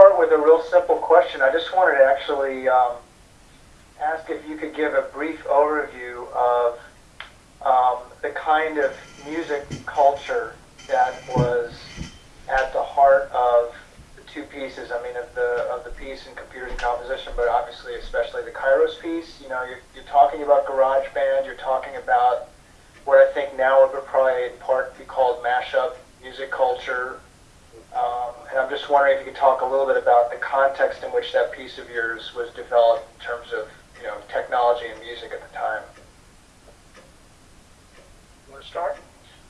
start with a real simple question. I just wanted to actually um, ask if you could give a brief overview of um, the kind of music culture that was at the heart of the two pieces. I mean, of the of the piece in computers and composition, but obviously, especially the Kairos piece. You know, you're, you're talking about GarageBand. You're talking about what I think now would probably in part be called mashup music culture. Um, and I'm just wondering if you could talk a little bit about the context in which that piece of yours was developed in terms of you know technology and music at the time. You want to start?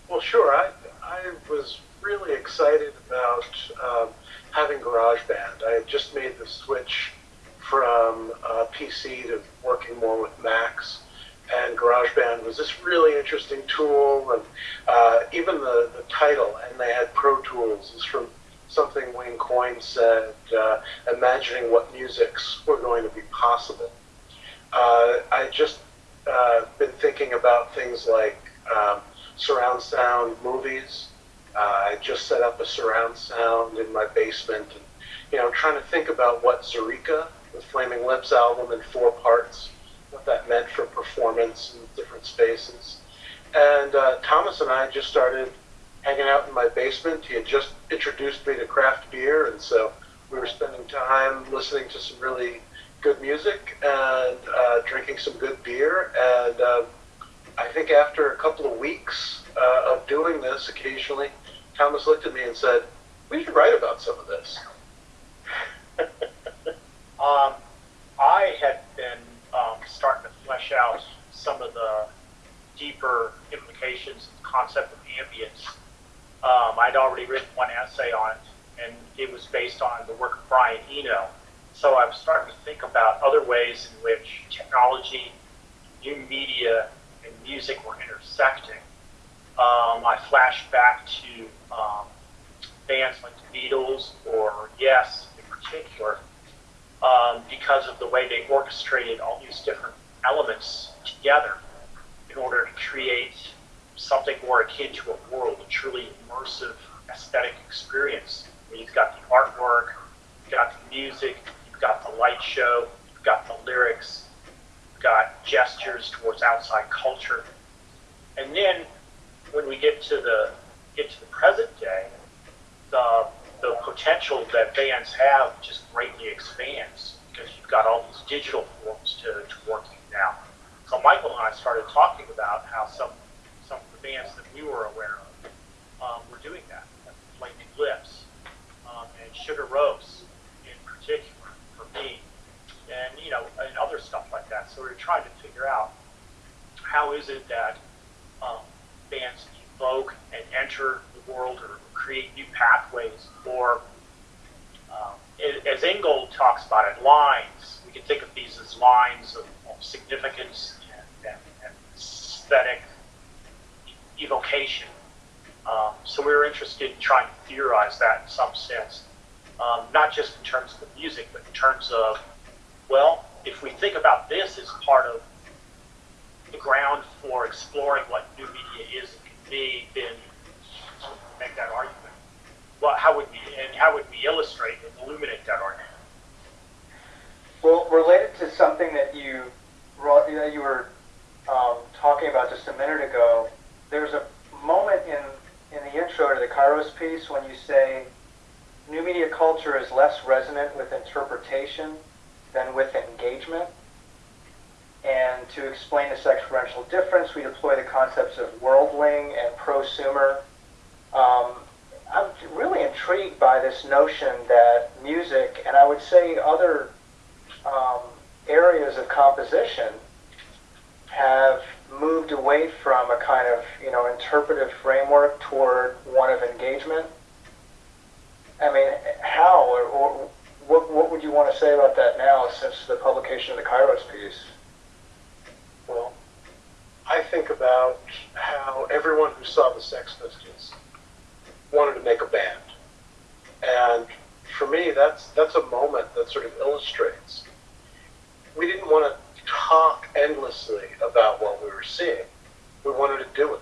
Well, sure. I, I was really excited about um, having GarageBand. I had just made the switch from uh, PC to working more with Macs, and GarageBand was this really interesting tool, and uh, even the, the title, and they had Pro Tools, is from something Wayne Coyne said, uh, imagining what musics were going to be possible. Uh, I just uh, been thinking about things like um, surround sound movies. Uh, I just set up a surround sound in my basement, and you know, trying to think about what Zaireeka, the Flaming Lips album in four parts, what that meant for performance in different spaces. And uh, Thomas and I just started hanging out in my basement. He had just introduced me to craft beer, and so we were spending time listening to some really good music and uh, drinking some good beer. And um, I think after a couple of weeks uh, of doing this, occasionally, Thomas looked at me and said, "We should write about some of this." um, I had been um, starting to flesh out some of the deeper implications of the concept of ambience. Um, I'd already written one essay on it, and it was based on the work of Brian Eno. So I was starting to think about other ways in which technology, new media, and music were intersecting. Um, I flashed back to um, bands like the Beatles or Yes in particular, um, because of the way they orchestrated all these different elements together in order to create something more akin to a world, a truly immersive aesthetic experience. you've got the artwork, you've got the music, you've got the light show, you've got the lyrics, you've got gestures towards outside culture. And then when we get to the get to the present day, the the potential that bands have just greatly expands because you've got all these digital forms to, to working now. So Michael and I started talking about how some some of the bands that we were aware of um, were doing that, like Flaming Lips um, and Sigur Rós in particular for me, and you know, and other stuff like that. So we are trying to figure out how is it that um, bands evoke and enter the world or create new pathways or um, as Ingold talks about it, lines. We can think of these as lines of, of significance and, and, and, aesthetic evocation. Um, so we were interested in trying to theorize that in some sense, um, not just in terms of the music, but in terms of, well, if we think about this as part of the ground for exploring what new media is and can be, then make that argument. Well, how would we and how would we illustrate and illuminate that argument? Well, related to something that you that you were um, talking about just a minute ago, there's a moment in in the intro to the Kairos piece when you say new media culture is less resonant with interpretation than with engagement. And to explain this experiential difference, we deploy the concepts of worlding and prosumer. Um, I'm really intrigued by this notion that music, and I would say other um, areas of composition, have moved away from a kind of you know interpretive framework toward one of engagement. I mean, how or, or what, what would you want to say about that now since the publication of the Kairos piece? Well, I think about how everyone who saw the Sex Pistols wanted to make a band. And for me, that's that's a moment that sort of illustrates. We didn't want to talk endlessly about what we were seeing. We wanted to do it.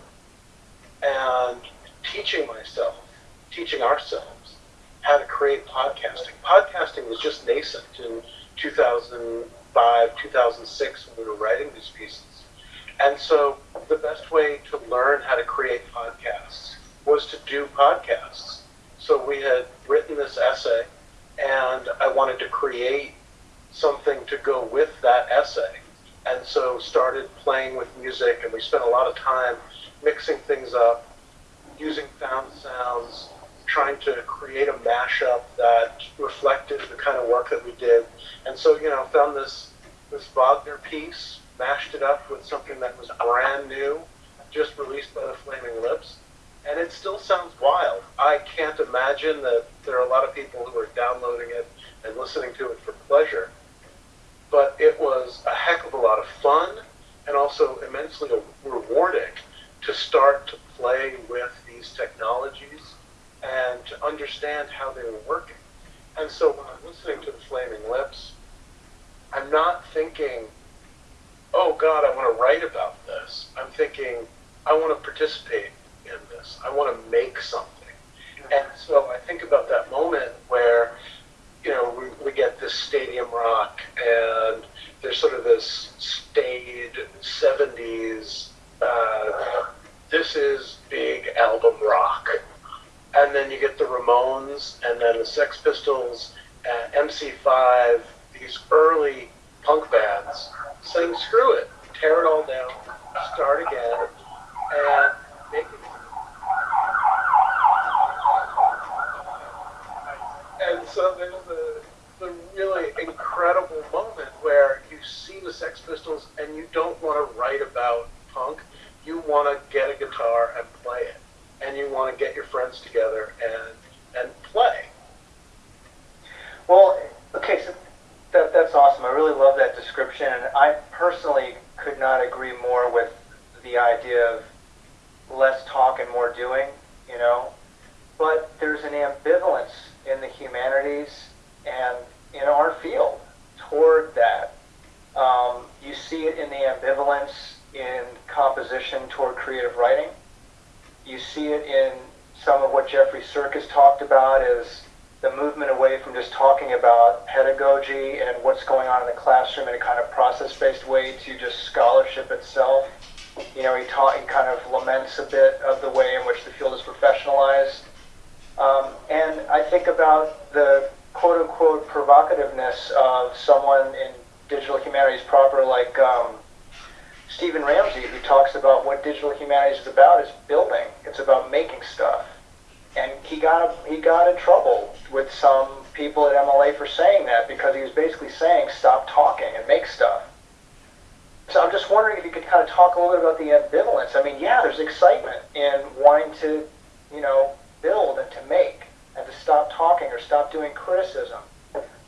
And teaching myself, teaching ourselves how to create podcasting. Podcasting was just nascent in 2005, 2006 when we were writing these pieces. And so the best way to learn how to create podcasts was to do podcasts. So we had written this essay, and I wanted to create something to go with that essay. And so started playing with music, and we spent a lot of time mixing things up, using found sounds, trying to create a mashup that reflected the kind of work that we did. And so, you know, found this this Wagner piece, mashed it up with something that was brand new, just released by the Flaming Lips, and it still sounds wild. I can't imagine that there are a lot of people who are downloading it and listening to it for pleasure. But it was a heck of a lot of fun and also immensely rewarding to start to play with these technologies and to understand how they were working. And so when I'm listening to the Flaming Lips, I'm not thinking, oh God, I want to write about this. I'm thinking, I want to participate in this. I want to make something. And so I think about that moment where, you know, we, we get this stadium rock and there's sort of this staid 70s, uh, this is big album rock. And then you get the Ramones, and then the Sex Pistols, uh, MC5, these early punk bands saying, screw it, tear it all down, start again, and make it. And so there's the, the really incredible moment where you see the Sex Pistols and you don't want to write about punk, you want to get a guitar and play it and you want to get your friends together and and play. Well, okay, so that, that's awesome. I really love that description, and I personally could not agree more with the idea of less talk and more doing. You know, but there's an ambivalence in the humanities and in our field toward that. Um, you see it in the ambivalence in composition toward creative writing you see it in some of what Jeffrey Sirkus talked about is the movement away from just talking about pedagogy and what's going on in the classroom in a kind of process-based way to just scholarship itself. You know, he, taught, he kind of laments a bit of the way in which the field is professionalized. Um, and I think about the quote-unquote provocativeness of someone in digital humanities proper like um, Stephen Ramsay, who talks about what digital humanities is about, is building. It's about making stuff. And he got he got in trouble with some people at MLA for saying that because he was basically saying stop talking and make stuff. So I'm just wondering if you could kind of talk a little bit about the ambivalence. I mean, yeah, there's excitement in wanting to, you know, build and to make and to stop talking or stop doing criticism.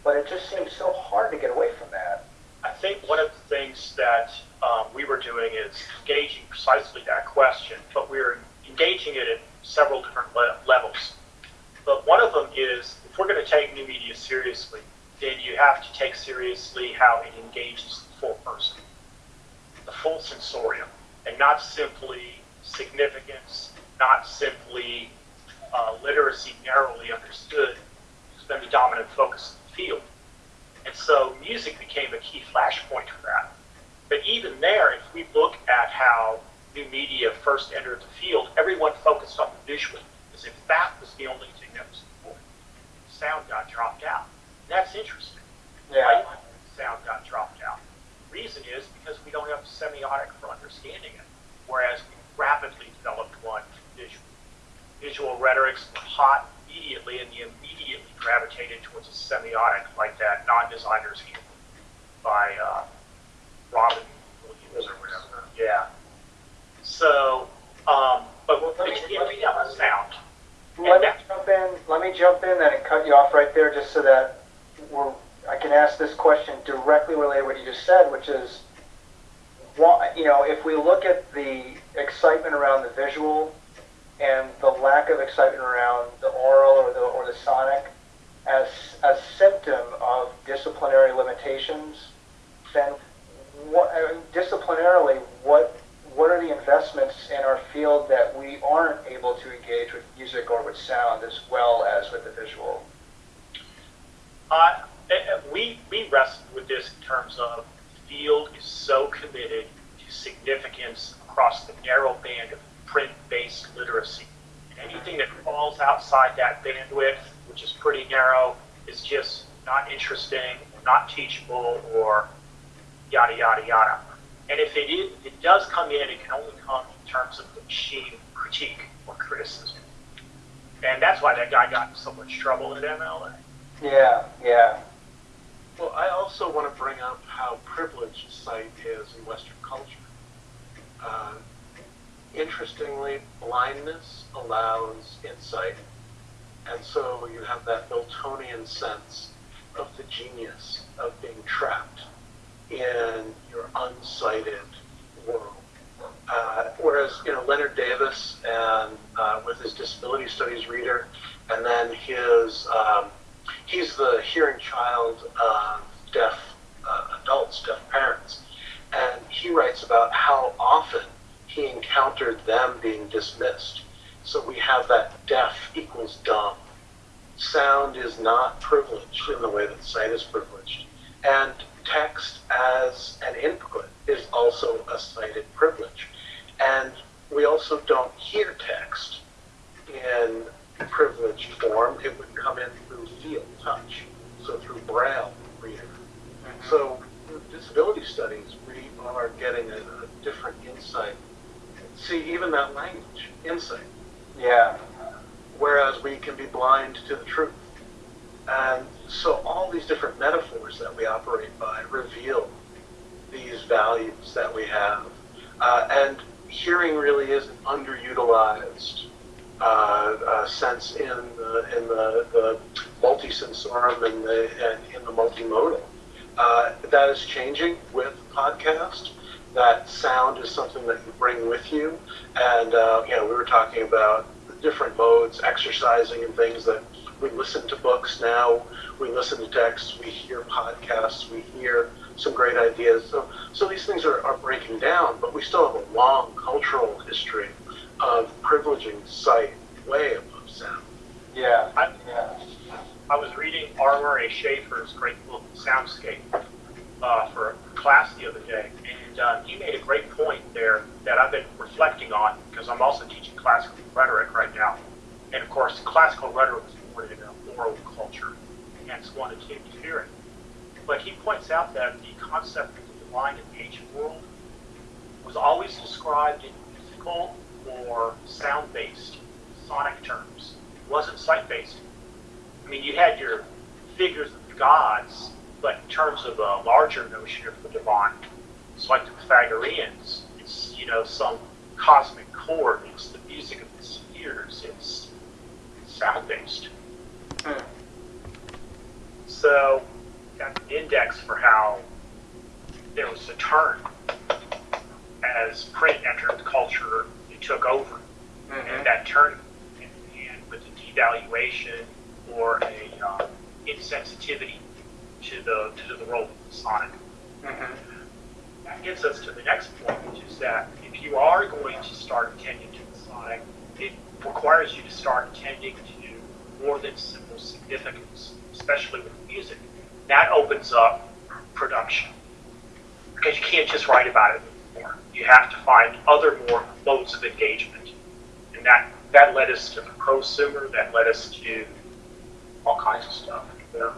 But it just seems so hard to get away from that. I think one of the things that um, we were doing is engaging precisely that question, but we are engaging it at several different le- levels. But one of them is if we're going to take new media seriously, then you have to take seriously how it engages the full person, the full sensorium, and not simply significance, not simply literacy narrowly understood, has been the dominant focus of the field. And so music became a key flashpoint for that. But even there, if we look at how new media first entered the field, everyone focused on the visual, as if that was the only thing that was important. Sound got dropped out. That's interesting. Yeah. Right? Sound got dropped out. Reason is because we don't have a semiotic for understanding it, whereas we rapidly developed one visual. Rhetorics were hot immediately, and you immediately gravitated towards a semiotic like that non-designer's handbook by uh, Robin Williams or whatever. Yeah. So, um, but Well, let me- it's getting out of sound. Let me jump in. Let me jump in then and cut you off right there, just so that we're, I can ask this question directly related to what you just said, which is, you know, if we look at the excitement around the visual and the lack of excitement around the oral or the or the sonic as a symptom of disciplinary limitations, then what, I mean, disciplinarily, what what are the investments in our field that we aren't able to engage with music or with sound as well as with the visual? Uh, eh, eh, we, we wrestled with this in terms of the field is so committed to significance across the narrow band of print-based literacy. Anything that falls outside that bandwidth, which is pretty narrow, is just not interesting, not teachable, or yada yada yada. And if it is, if it does come in, it can only come in terms of the machine critique or criticism. And that's why that guy got in so much trouble at MLA. Yeah, yeah. Well, I also want to bring up how privileged sight is in Western culture. Uh, interestingly, blindness allows insight, and so you have that Miltonian sense of the genius of being trapped in your unsighted world. Uh, whereas, you know, Lennard Davis and uh, with his disability studies reader, and then his um, he's the hearing child of deaf uh, adults, deaf parents, and he writes about how often he encountered them being dismissed. So we have that deaf equals dumb. Sound is not privileged in the way that sight is privileged. And text as an input is also a sighted privilege. And we also don't hear text in privileged form. It would come in through feel, touch, so through braille reader. Mm-hmm. So disability studies, we are getting a, a different insight. See, even that language, insight. Yeah. Whereas we can be blind to the truth. And so all these different metaphors that we operate by reveal these values that we have. Uh, and hearing really is an underutilized uh, uh, sense in the, in the, the multisensorum and, the, and in the multimodal. Uh, that is changing with podcast. That sound is something that you bring with you. And, uh, you know, we were talking about different modes, exercising and things that we listen to books now, we listen to texts, we hear podcasts, we hear some great ideas. So, so these things are, are breaking down, but we still have a long cultural history of privileging sight way above sound. Yeah. I, yeah. I was reading R. Murray Schafer's great book, Soundscape, uh, for class the other day, and uh, he made a great point there that I've been reflecting on because I'm also teaching classical rhetoric right now. And of course, classical rhetoric is born in an oral culture, hence one akin to hearing. But he points out that the concept of the divine in the ancient world was always described in physical or sound-based, sonic terms. It wasn't sight-based. I mean, you had your figures of the gods, but in terms of a larger notion of the divine, it's like the Pythagoreans. It's, you know, some cosmic chord. It's the music of the spheres. It's, it's sound-based. Hmm. So, got an index for how there was a turn as print entered the culture and took over. Mm-hmm. And that turn and with the devaluation or a uh, insensitivity to the to the role of the sonic. Mm-hmm. That gets us to the next point, which is that if you are going to start attending to the sonic, it requires you to start attending to more than simple significance, especially with music. That opens up production because you can't just write about it anymore. You have to find other more modes of engagement, and that that led us to the prosumer. That led us to all kinds of stuff. You know?